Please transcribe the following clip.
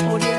Audio